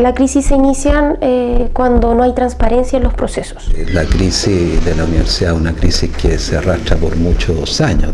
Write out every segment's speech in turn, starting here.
La crisis se inicia eh, cuando no hay transparencia en los procesos. La crisis de la universidad es una crisis que se arrastra por muchos años,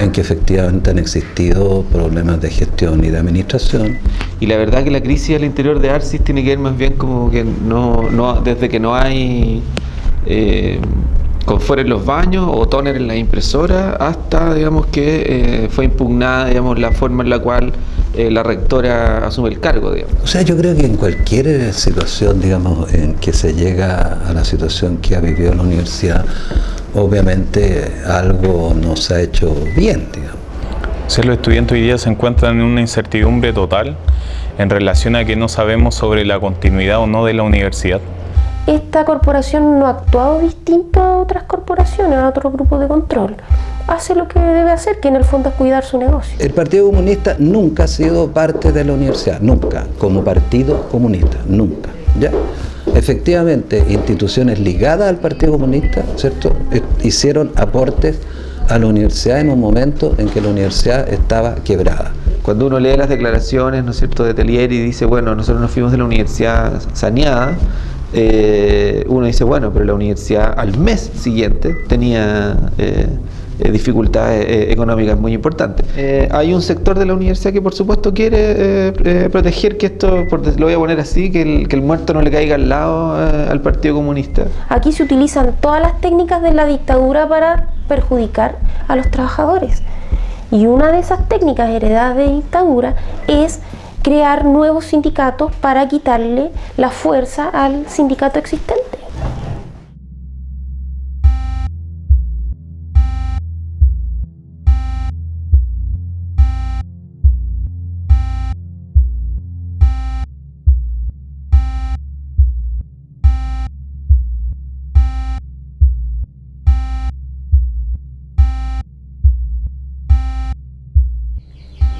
en que efectivamente han existido problemas de gestión y de administración. Y la verdad que la crisis al interior de ARCIS tiene que ver más bien como que no, no desde que no hay eh, confort en los baños o toner en la impresora hasta digamos que eh, fue impugnada digamos la forma en la cual eh, la rectora asume el cargo digamos. O sea yo creo que en cualquier situación digamos en que se llega a la situación que ha vivido la universidad obviamente algo no se ha hecho bien digamos. O los estudiantes hoy día se encuentran en una incertidumbre total en relación a que no sabemos sobre la continuidad o no de la universidad esta corporación no ha actuado distinto a otras corporaciones, a otros grupos de control. Hace lo que debe hacer, que en el fondo es cuidar su negocio. El Partido Comunista nunca ha sido parte de la universidad, nunca, como partido comunista, nunca. ¿ya? Efectivamente, instituciones ligadas al Partido Comunista, ¿cierto?, eh, hicieron aportes a la universidad en un momento en que la universidad estaba quebrada. Cuando uno lee las declaraciones, ¿no es cierto?, de Telier y dice, bueno, nosotros nos fuimos de la universidad saneada, eh, uno dice, bueno, pero la universidad al mes siguiente tenía eh, eh, dificultades económicas muy importantes. hay un sector de la universidad que por supuesto quiere proteger que esto, lo voy a poner así, que el, que el muerto no le caiga al lado al Partido Comunista. Aquí se utilizan todas las técnicas de la dictadura para perjudicar a los trabajadores. Y una de esas técnicas heredadas de dictadura es crear nuevos sindicatos para quitarle la fuerza al sindicato existente.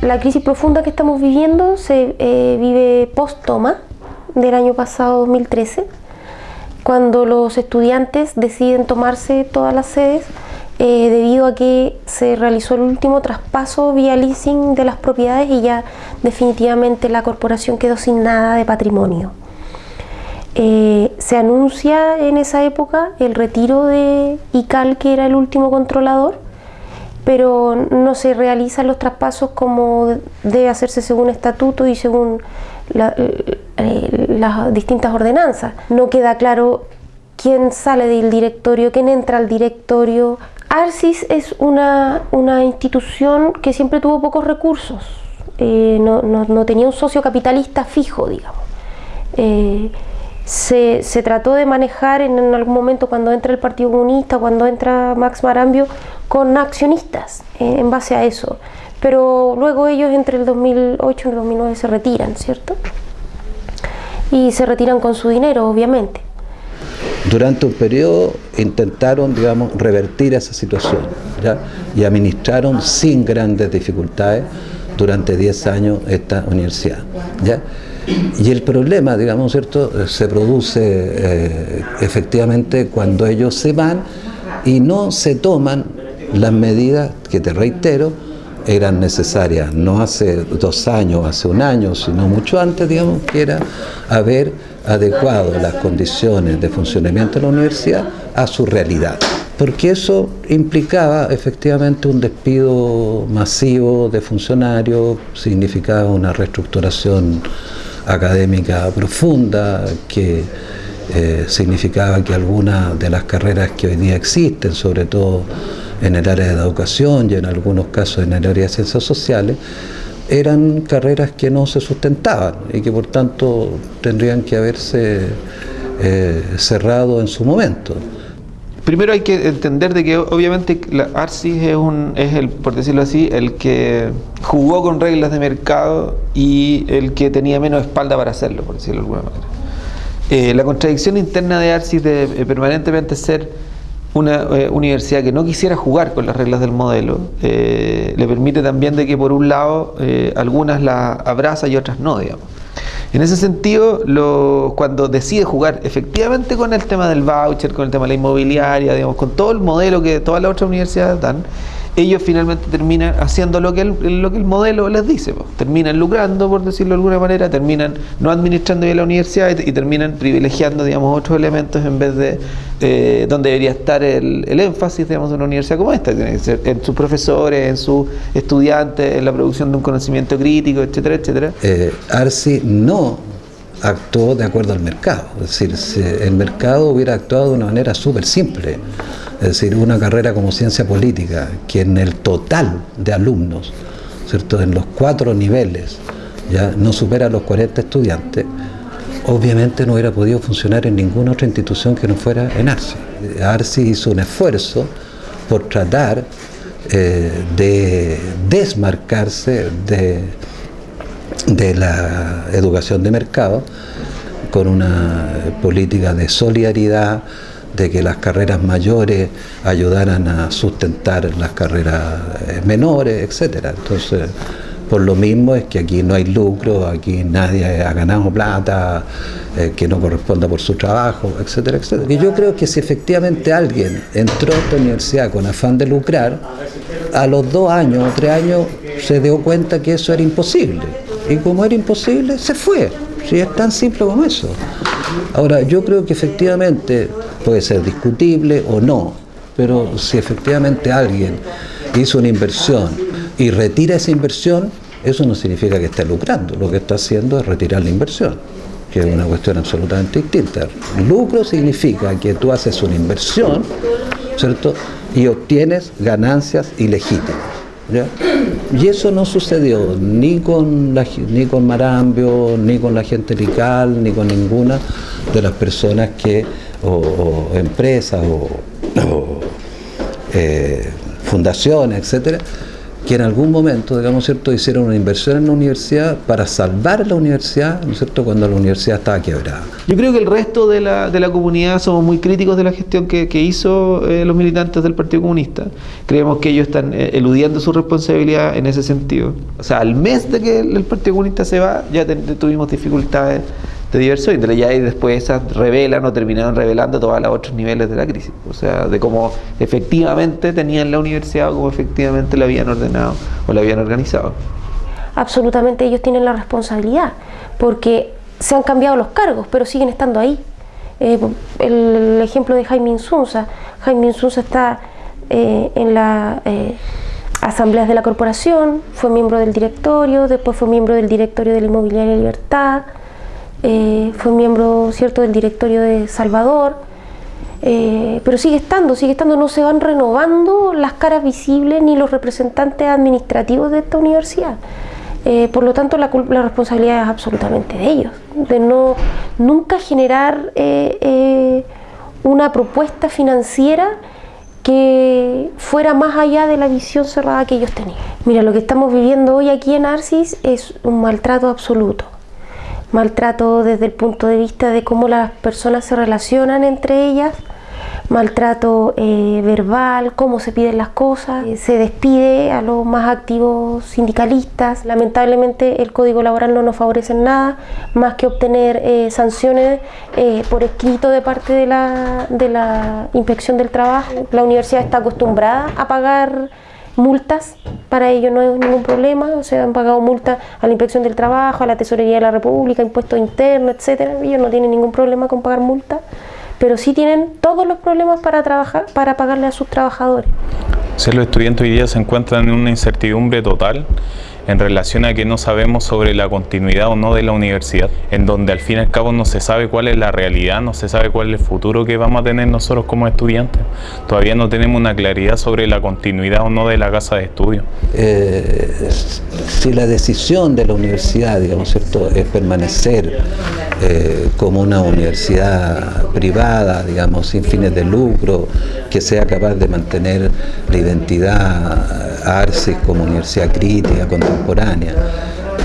La crisis profunda que estamos viviendo se eh, vive post-toma del año pasado 2013, cuando los estudiantes deciden tomarse todas las sedes eh, debido a que se realizó el último traspaso vía leasing de las propiedades y ya definitivamente la corporación quedó sin nada de patrimonio. Eh, se anuncia en esa época el retiro de ICAL, que era el último controlador, pero no se realizan los traspasos como debe hacerse según estatuto y según eh, las distintas ordenanzas. No queda claro quién sale del directorio, quién entra al directorio. ARCIS es una, institución que siempre tuvo pocos recursos, eh, no, tenía un socio capitalista fijo, digamos. Eh, se, trató de manejar en, algún momento cuando entra el Partido Comunista, cuando entra Max Marambio, con accionistas eh, en base a eso. Pero luego ellos entre el 2008 y el 2009 se retiran, ¿cierto? Y se retiran con su dinero, obviamente. Durante un periodo intentaron, digamos, revertir esa situación ¿ya? y administraron sin grandes dificultades durante 10 años esta universidad. ¿ya? Y el problema, digamos, ¿cierto?, se produce eh, efectivamente cuando ellos se van y no se toman las medidas que te reitero eran necesarias, no hace dos años, hace un año, sino mucho antes, digamos, que era haber adecuado las condiciones de funcionamiento de la universidad a su realidad. Porque eso implicaba efectivamente un despido masivo de funcionarios, significaba una reestructuración académica profunda que eh, significaba que algunas de las carreras que hoy día existen, sobre todo en el área de educación y en algunos casos en el área de ciencias sociales, eran carreras que no se sustentaban y que por tanto tendrían que haberse eh, cerrado en su momento. Primero hay que entender de que obviamente la ARCIS es, un, es el, por decirlo así, el que jugó con reglas de mercado y el que tenía menos espalda para hacerlo, por decirlo de alguna manera. Eh, la contradicción interna de ARCIS de eh, permanentemente ser una eh, universidad que no quisiera jugar con las reglas del modelo le permite también de que por un lado algunas la abraza y otras no, digamos. En ese sentido, lo, cuando decide jugar efectivamente con el tema del voucher, con el tema de la inmobiliaria, digamos, con todo el modelo que todas las otras universidades dan, ellos finalmente terminan haciendo lo que el, lo que el modelo les dice, pues. terminan lucrando, por decirlo de alguna manera, terminan no administrando bien la universidad y, terminan privilegiando, digamos, otros elementos en vez de eh, donde debería estar el, énfasis, digamos, de una universidad como esta, en sus profesores, en sus estudiantes, en la producción de un conocimiento crítico, etcétera, etcétera. Eh, Arsi no actuó de acuerdo al mercado, es decir, si el mercado hubiera actuado de una manera súper simple, es decir, una carrera como ciencia política, que en el total de alumnos, ¿cierto? en los cuatro niveles, ya no supera los 40 estudiantes, obviamente no hubiera podido funcionar en ninguna otra institución que no fuera en ARCI. ARCI hizo un esfuerzo por tratar eh, de desmarcarse de, de la educación de mercado con una política de solidaridad, de que las carreras mayores ayudaran a sustentar las carreras eh, menores, etcétera. Entonces, por lo mismo es que aquí no hay lucro, aquí nadie ha ganado plata eh, que no corresponda por su trabajo, etcétera, etcétera. Y yo creo que si efectivamente alguien entró a esta universidad con afán de lucrar, a los dos años o tres años se dio cuenta que eso era imposible. Y como era imposible, se fue. Si es tan simple como eso. Ahora, yo creo que efectivamente puede ser discutible o no, pero si efectivamente alguien hizo una inversión y retira esa inversión, eso no significa que esté lucrando, lo que está haciendo es retirar la inversión, que es una cuestión absolutamente distinta. Lucro significa que tú haces una inversión, ¿cierto? Y obtienes ganancias ilegítimas. Y eso no sucedió ni con, ni con Marambio, ni con la gente Lical, ni con ninguna de las personas que, o, empresas, o, eh, fundaciones, etcétera, que en algún momento, digamos, ¿cierto?, hicieron una inversión en la universidad para salvar la universidad, ¿no es cierto?, cuando la universidad estaba quebrada. Yo creo que el resto de la, de la comunidad somos muy críticos de la gestión que, que hizo eh, los militantes del Partido Comunista. Creemos que ellos están eh, eludiendo su responsabilidad en ese sentido. O sea, al mes de que el Partido Comunista se va, ya tuvimos dificultades de diversos índoles. Ya y después esas revelan o terminaron revelando todos los otros niveles de la crisis. O sea, de cómo efectivamente tenían la universidad o cómo efectivamente la habían ordenado o la habían organizado. Absolutamente ellos tienen la responsabilidad, porque se han cambiado los cargos, pero siguen estando ahí. Eh, el, ejemplo de Jaime Insunza. Jaime Insunza está eh, en la eh, asambleas de la corporación, fue miembro del directorio, después fue miembro del directorio de la Inmobiliaria Libertad, eh, fue miembro cierto del directorio de Salvador, eh, pero sigue estando, sigue estando, no se van renovando las caras visibles ni los representantes administrativos de esta universidad. Eh, por lo tanto, la, la, responsabilidad es absolutamente de ellos, de no nunca generar una propuesta financiera que fuera más allá de la visión cerrada que ellos tenían. Mira, lo que estamos viviendo hoy aquí en Arcis es un maltrato absoluto maltrato desde el punto de vista de cómo las personas se relacionan entre ellas, maltrato eh, verbal, cómo se piden las cosas, eh, se despide a los más activos sindicalistas. Lamentablemente el código laboral no nos favorece en nada, más que obtener eh, sanciones por escrito de parte de la, de la inspección del trabajo. La universidad está acostumbrada a pagar multas, para ellos no hay ningún problema, o sea, han pagado multas a la Inspección del Trabajo, a la Tesorería de la República, impuestos internos, etcétera, ellos no tienen ningún problema con pagar multas, pero sí tienen todos los problemas para trabajar, para pagarle a sus trabajadores. Si los estudiantes hoy día se encuentran en una incertidumbre total en relación a que no sabemos sobre la continuidad o no de la universidad, en donde al fin y al cabo no se sabe cuál es la realidad, no se sabe cuál es el futuro que vamos a tener nosotros como estudiantes. Todavía no tenemos una claridad sobre la continuidad o no de la casa de estudio. Eh, si la decisión de la universidad, digamos, ¿cierto? es permanecer eh, como una universidad privada, digamos, sin fines de lucro, que sea capaz de mantener la identidad ARCIS como universidad crítica, contemporánea,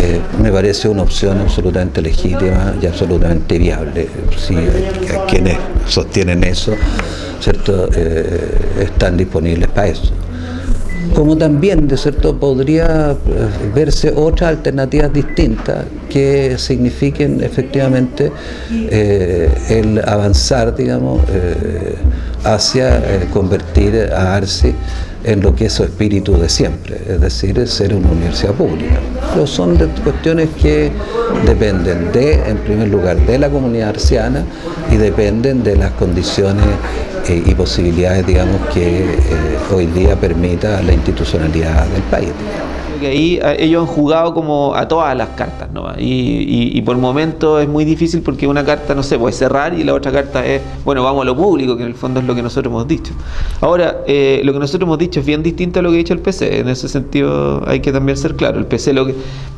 eh, me parece una opción absolutamente legítima y absolutamente viable. Si quienes sostienen eso, ¿cierto? Eh, están disponibles para eso. como también, de cierto, podría eh, verse otras alternativas distintas que signifiquen efectivamente el avanzar, digamos, eh, hacia convertir a ARSI en lo que es su espíritu de siempre, es decir, ser una universidad pública. Pero son cuestiones que dependen de, en primer lugar, de la comunidad arciana y dependen de las condiciones eh, y posibilidades, digamos, que eh, hoy día permita la institucionalidad del país que ahí ellos han jugado como a todas las cartas, ¿no? Y, y, por el momento es muy difícil porque una carta, no sé, puede cerrar y la otra carta es, bueno, vamos a lo público, que en el fondo es lo que nosotros hemos dicho. Ahora, eh, lo que nosotros hemos dicho es bien distinto a lo que ha dicho el PC, en ese sentido hay que también ser claro. El PC lo que,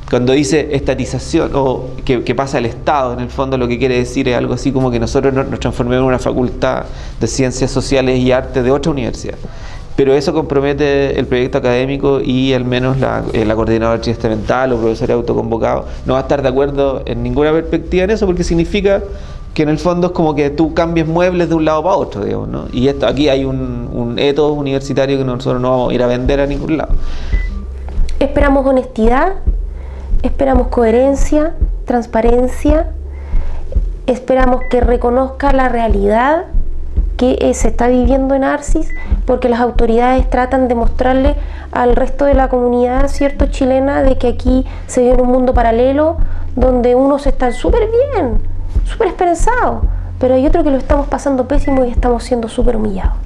cuando dice estatización o que, pasa al Estado, en el fondo lo que quiere decir es algo así como que nosotros nos, nos transformemos en una facultad de ciencias sociales y arte de otra universidad pero eso compromete el proyecto académico y al menos la, eh, la coordinadora testamental o profesor autoconvocado no va a estar de acuerdo en ninguna perspectiva en eso porque significa que en el fondo es como que tú cambies muebles de un lado para otro, digamos, ¿no? Y esto, aquí hay un, un ethos universitario que nosotros no vamos a ir a vender a ningún lado. Esperamos honestidad, esperamos coherencia, transparencia, esperamos que reconozca la realidad que eh, se está viviendo en Arcis, porque las autoridades tratan de mostrarle al resto de la comunidad cierto chilena de que aquí se vive en un mundo paralelo donde unos están súper bien, súper esperanzados, pero hay otro que lo estamos pasando pésimo y estamos siendo súper humillados.